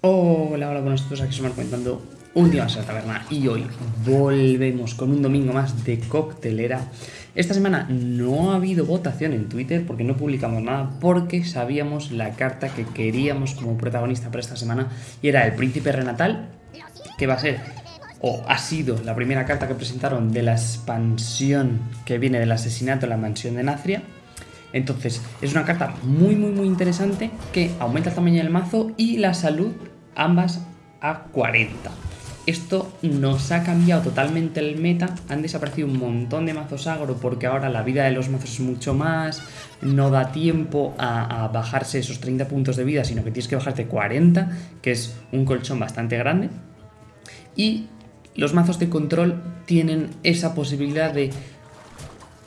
Hola, hola, buenas todos, aquí somos comentando un día más taberna y hoy volvemos con un domingo más de coctelera. Esta semana no ha habido votación en Twitter porque no publicamos nada porque sabíamos la carta que queríamos como protagonista para esta semana y era el Príncipe Renatal, que va a ser o ha sido la primera carta que presentaron de la expansión que viene del asesinato en la mansión de Nazria entonces, es una carta muy, muy, muy interesante que aumenta el tamaño del mazo y la salud, ambas a 40. Esto nos ha cambiado totalmente el meta, han desaparecido un montón de mazos agro porque ahora la vida de los mazos es mucho más, no da tiempo a, a bajarse esos 30 puntos de vida, sino que tienes que bajarte 40, que es un colchón bastante grande. Y los mazos de control tienen esa posibilidad de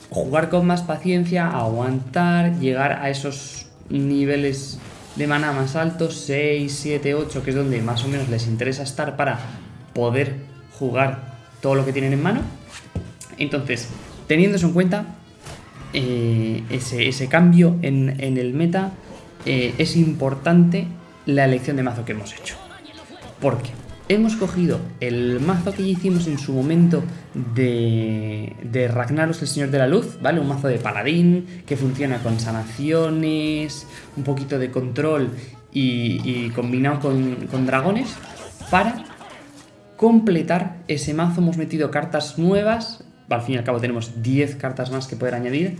jugar con más paciencia, aguantar, llegar a esos niveles de mana más altos, 6, 7, 8, que es donde más o menos les interesa estar para poder jugar todo lo que tienen en mano. Entonces, teniendo eso en cuenta, eh, ese, cambio en, el meta, eh, es importante la elección de mazo que hemos hecho. ¿Por qué? Hemos cogido el mazo que hicimos en su momento de, de Ragnaros, el Señor de la Luz, ¿vale? Un mazo de paladín que funciona con sanaciones, un poquito de control y, combinado con, con dragones para completar ese mazo. Hemos metido cartas nuevas, al fin y al cabo tenemos 10 cartas más que poder añadir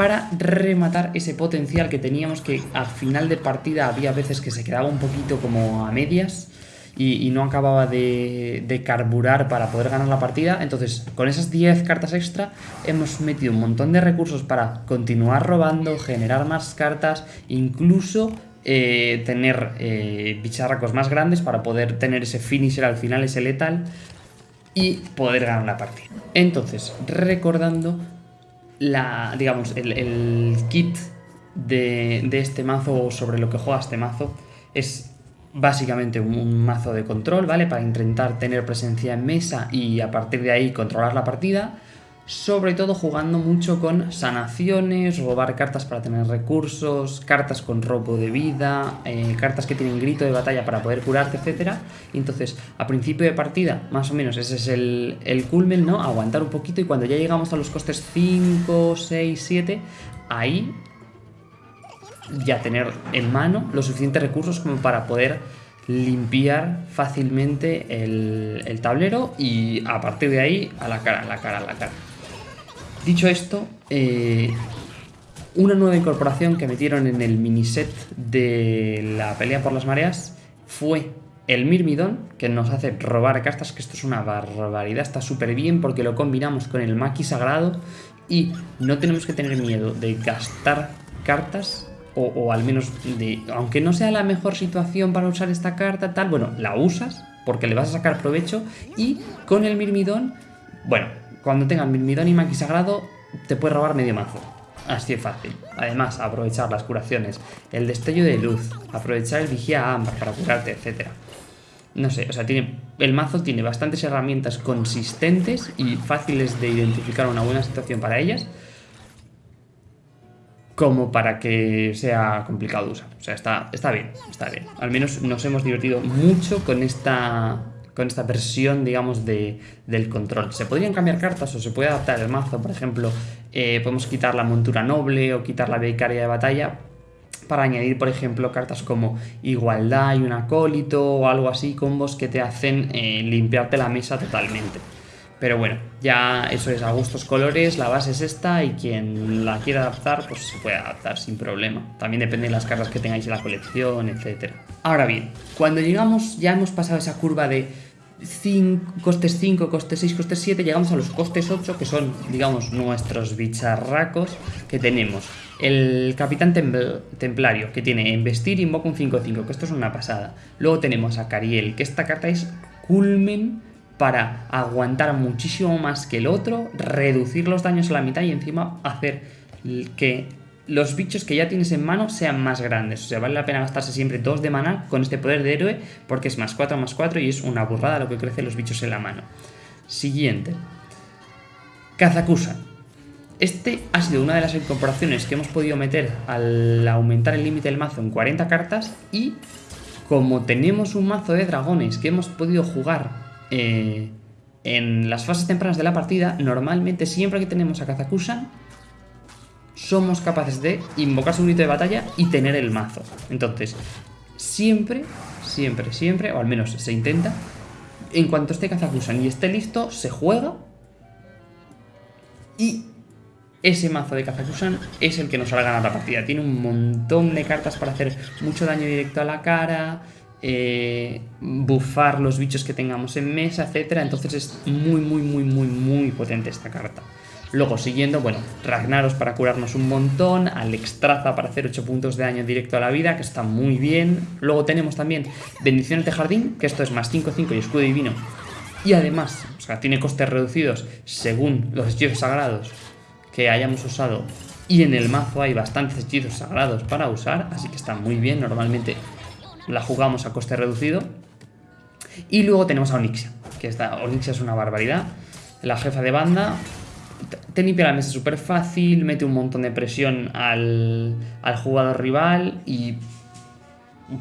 para rematar ese potencial que teníamos que al final de partida había veces que se quedaba un poquito como a medias y, no acababa de, carburar para poder ganar la partida. Entonces, con esas 10 cartas extra hemos metido un montón de recursos para continuar robando, generar más cartas, incluso eh, tener eh, bicharracos más grandes para poder tener ese finisher al final, ese letal, y poder ganar la partida. Entonces, recordando la, digamos, el, kit de, de, este mazo sobre lo que juega este mazo es básicamente un, mazo de control, ¿vale? Para intentar tener presencia en mesa y a partir de ahí controlar la partida. Sobre todo jugando mucho con sanaciones, robar cartas para tener recursos, cartas con robo de vida, eh, cartas que tienen grito de batalla para poder curarte, etc. Entonces, a principio de partida, más o menos ese es el, culmen, ¿no? Aguantar un poquito y cuando ya llegamos a los costes 5, 6, 7, ahí ya tener en mano los suficientes recursos como para poder limpiar fácilmente el tablero y a partir de ahí a la cara, a la cara, a la cara. Dicho esto, eh, una nueva incorporación que metieron en el miniset de la pelea por las mareas fue el Mirmidón, que nos hace robar cartas, que esto es una barbaridad, está súper bien porque lo combinamos con el Maki Sagrado y no tenemos que tener miedo de gastar cartas o, al menos de, aunque no sea la mejor situación para usar esta carta, tal, bueno, la usas porque le vas a sacar provecho y con el Mirmidón, bueno, cuando tengas Mirmidón y Maki Sagrado, te puedes robar medio mazo. Así de fácil. Además, aprovechar las curaciones, el destello de luz, aprovechar el vigía ámbar para curarte, etc. No sé, o sea, tiene, el mazo tiene bastantes herramientas consistentes y fáciles de identificar una buena situación para ellas, como para que sea complicado de usar. O sea, está, está bien, está bien. Al menos nos hemos divertido mucho con esta con esta versión, digamos, de, del control. Se podrían cambiar cartas o se puede adaptar el mazo, por ejemplo, eh, podemos quitar la montura noble o quitar la becaria de batalla para añadir, por ejemplo, cartas como igualdad y un acólito o algo así, combos que te hacen eh, limpiarte la mesa totalmente. Pero bueno, ya eso es a gustos colores, la base es esta y quien la quiera adaptar, pues se puede adaptar sin problema. También depende de las cartas que tengáis en la colección, etc. Ahora bien, cuando llegamos, ya hemos pasado esa curva de 5, costes 5, costes 6, costes 7, llegamos a los costes 8, que son, digamos, nuestros bicharracos que tenemos. El Capitán Templario, que tiene Investir, Invoca un 5-5, que esto es una pasada. Luego tenemos a Cariel, que esta carta es Culmen para aguantar muchísimo más que el otro, reducir los daños a la mitad y encima hacer que los bichos que ya tienes en mano sean más grandes. O sea, vale la pena gastarse siempre dos de mana con este poder de héroe porque es más 4 más 4 y es una burrada lo que crecen los bichos en la mano. Siguiente. Kazakusa. Este ha sido una de las incorporaciones que hemos podido meter al aumentar el límite del mazo en 40 cartas y como tenemos un mazo de dragones que hemos podido jugar eh, en las fases tempranas de la partida, normalmente siempre que tenemos a Kazakusan, somos capaces de invocar su grito de batalla y tener el mazo. Entonces, siempre, siempre, siempre, o al menos se intenta, en cuanto esté Kazakusan y esté listo, se juega y ese mazo de Kazakusan es el que nos hará ganar la partida. Tiene un montón de cartas para hacer mucho daño directo a la cara, eh, buffar los bichos que tengamos en mesa, etc. Entonces es muy, muy, muy, muy, muy potente esta carta. Luego, siguiendo, bueno, Ragnaros para curarnos un montón, Alexstrasza para hacer 8 puntos de daño directo a la vida, que está muy bien. Luego tenemos también Bendiciones de Jardín, que esto es más 5-5 y escudo divino. Y además, o sea, tiene costes reducidos según los hechizos sagrados que hayamos usado. Y en el mazo hay bastantes hechizos sagrados para usar, así que está muy bien. Normalmente la jugamos a coste reducido. Y luego tenemos a Onyxia, que esta Onyxia es una barbaridad. La jefa de banda te limpia la mesa súper fácil, mete un montón de presión al, al jugador rival y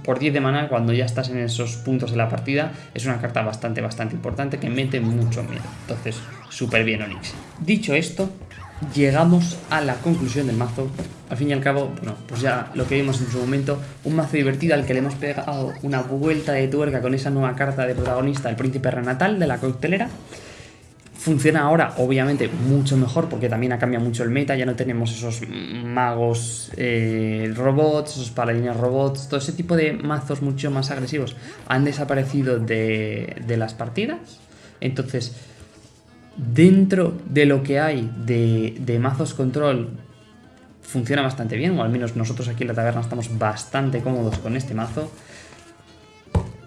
por 10 de mana cuando ya estás en esos puntos de la partida es una carta bastante bastante importante que mete mucho miedo. Entonces, súper bien Onyx. Dicho esto, llegamos a la conclusión del mazo. Al fin y al cabo, bueno, pues ya lo que vimos en su momento, un mazo divertido al que le hemos pegado una vuelta de tuerca con esa nueva carta de protagonista, el príncipe renatal de la coctelera. Funciona ahora, obviamente, mucho mejor porque también ha cambiado mucho el meta. Ya no tenemos esos magos eh, robots, esos paladines robots, todo ese tipo de mazos mucho más agresivos han desaparecido de, de las partidas. Entonces, dentro de lo que hay de, mazos control funciona bastante bien, o al menos nosotros aquí en la taberna estamos bastante cómodos con este mazo.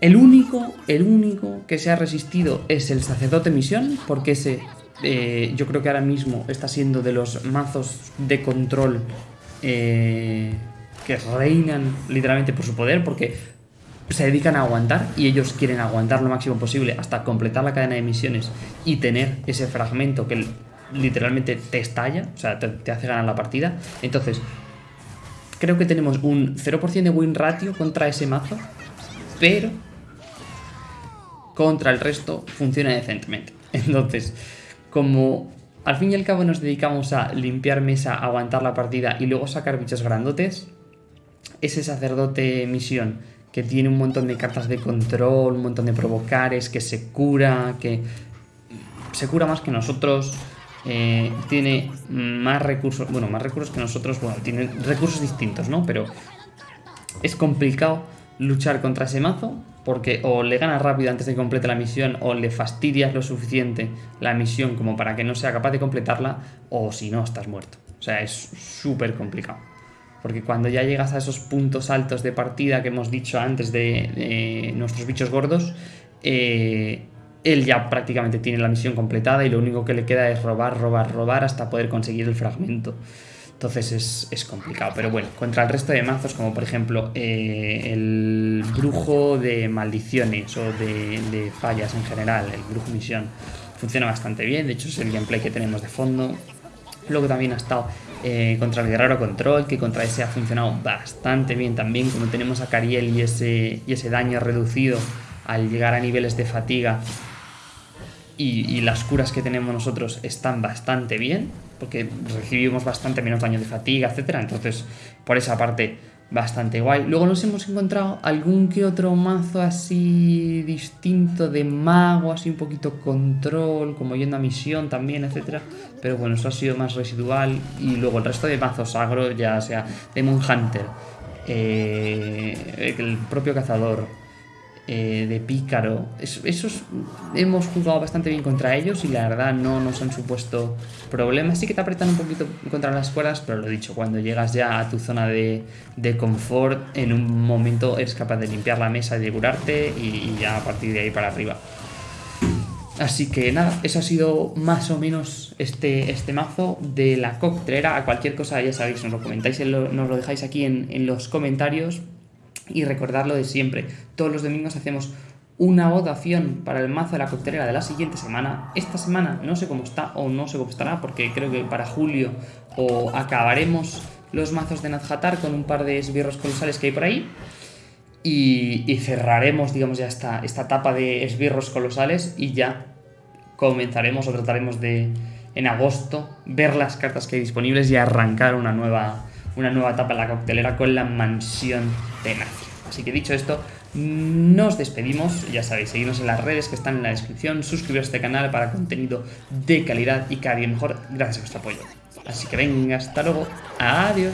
El único, el único que se ha resistido es el sacerdote misión, porque ese eh, yo creo que ahora mismo está siendo de los mazos de control eh, que reinan literalmente por su poder, porque se dedican a aguantar y ellos quieren aguantar lo máximo posible hasta completar la cadena de misiones y tener ese fragmento que literalmente te estalla, o sea, te, hace ganar la partida. Entonces, creo que tenemos un 0% de win ratio contra ese mazo, pero contra el resto funciona decentemente. Entonces, como al fin y al cabo nos dedicamos a limpiar mesa, aguantar la partida y luego sacar bichos grandotes, ese sacerdote misión que tiene un montón de cartas de control, un montón de provocares, que se cura, que se cura más que nosotros, eh, tiene más recursos, bueno, más recursos que nosotros, bueno, tiene recursos distintos, ¿no? Pero es complicado luchar contra ese mazo porque o le ganas rápido antes de que complete la misión o le fastidias lo suficiente la misión como para que no sea capaz de completarla o si no estás muerto. O sea, es súper complicado. Porque cuando ya llegas a esos puntos altos de partida que hemos dicho antes de, nuestros bichos gordos, eh, él ya prácticamente tiene la misión completada y lo único que le queda es robar, robar, robar hasta poder conseguir el fragmento. Entonces es, complicado. Pero bueno, contra el resto de mazos, como por ejemplo eh, el brujo de maldiciones o de, de, fallas en general, el brujo misión, funciona bastante bien. De hecho, es el gameplay que tenemos de fondo. Luego también ha estado eh, contra el Guerrero Control, que contra ese ha funcionado bastante bien también, como tenemos a Cariel y ese, y ese daño reducido al llegar a niveles de fatiga y, las curas que tenemos nosotros están bastante bien, porque recibimos bastante menos daño de fatiga, etcétera. Entonces, por esa parte bastante guay. Luego nos hemos encontrado algún que otro mazo así distinto de mago, así un poquito control, como yendo a misión también, etcétera. Pero bueno, eso ha sido más residual. Y luego el resto de mazos agro, ya sea Demon Hunter, eh, el propio cazador, eh, de pícaro. esos hemos jugado bastante bien contra ellos y la verdad no nos han supuesto problemas. Sí que te apretan un poquito contra las cuerdas, pero lo dicho, cuando llegas ya a tu zona de, confort, en un momento eres capaz de limpiar la mesa de curarte y, ya a partir de ahí para arriba. Así que nada, eso ha sido más o menos este, este mazo de la coctelera. A cualquier cosa ya sabéis, nos lo comentáis, nos lo dejáis aquí en, en los comentarios y recordarlo de siempre. Todos los domingos hacemos una votación para el mazo de la coctelera de la siguiente semana. Esta semana no sé cómo está o no sé cómo estará porque creo que para julio o acabaremos los mazos de Nadjatar con un par de esbirros colosales que hay por ahí. Y, y cerraremos, digamos, ya esta, esta etapa de esbirros colosales y ya comenzaremos o trataremos de, en agosto, ver las cartas que hay disponibles y arrancar una nueva, una nueva etapa en la coctelera con la mansión de Nacia. Así que dicho esto, nos despedimos, ya sabéis, seguidnos en las redes que están en la descripción, suscribiros a este canal para contenido de calidad y cada día mejor gracias a vuestro apoyo. Así que venga, hasta luego, adiós.